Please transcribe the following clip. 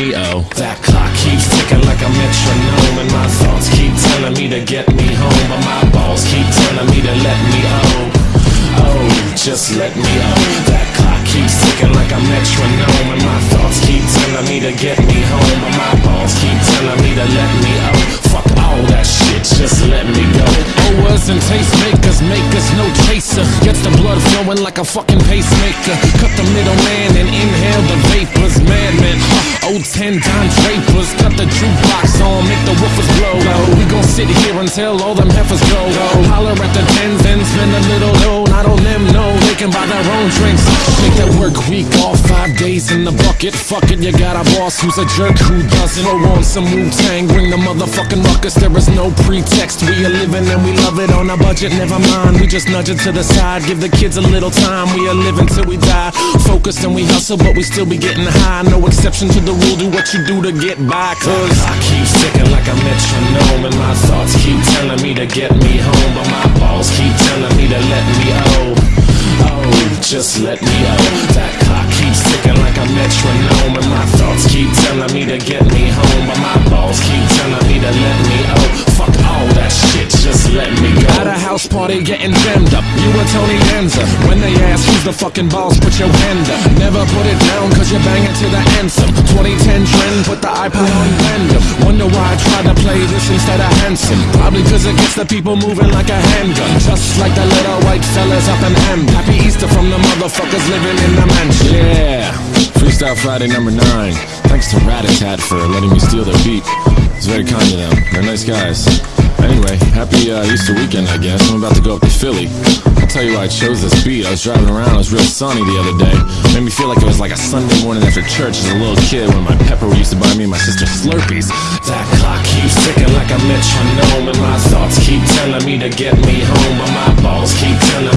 me oh. That clock keeps ticking like a metronome, and my thoughts keep telling me to get me home, but my balls keep telling me to let me oh. Oh, just let me oh. That clock keeps ticking like a metronome, and my thoughts keep telling me to get me home, but my balls keep telling me to let me oh. Fuck all that shit, just let me go. Owers and tastemakers make us no chaser. Gets the blood flowing like a fucking pacemaker. Cut the middleman and inhale the vapors. Ten Don Drapers. Cut the jukebox on, make the woofers blow. We gon' sit here until all them heifers go. Own drinks. Make that work week off, five days in the bucket. Fuck it, you got a boss who's a jerk who doesn't. Throw on some Wu Tang, bring the motherfucking ruckus. There is no pretext. We are living and we love it on a budget. Never mind, we just nudge it to the side. Give the kids a little time. We are living till we die. Focused and we hustle, but we still be getting high. No exception to the rule. Do what you do to get by. Cause I keep ticking like a metronome, and my thoughts keep telling me to get me home, but my balls keep just let me out. That clock keeps ticking like a metronome, and my thoughts keep telling me to get me home, but my house party getting jammed up, you were Tony Danza. When they ask who's the fucking boss, put your hand up. Never put it down, cause you're banging to the anthem. 2010 trend, put the iPod on random. Wonder why I tried to play this instead of handsome. Probably cause it gets the people moving like a handgun. Just like the little white fellas up in Ham. Happy Easter from the motherfuckers living in the mansion. Yeah. Freestyle Friday number nine. Thanks to Ratatat for letting me steal their beat. It's very kind of them. They're nice guys. Anyway, happy uh, Easter weekend, I guess. I'm about to go up to Philly. I'll tell you why I chose this beat. I was driving around, it was real sunny the other day. Made me feel like it was like a Sunday morning after church as a little kid when my pepper used to buy me and my sister Slurpees. That clock keeps ticking like a metronome, and my thoughts keep telling me to get me home, but my balls keep telling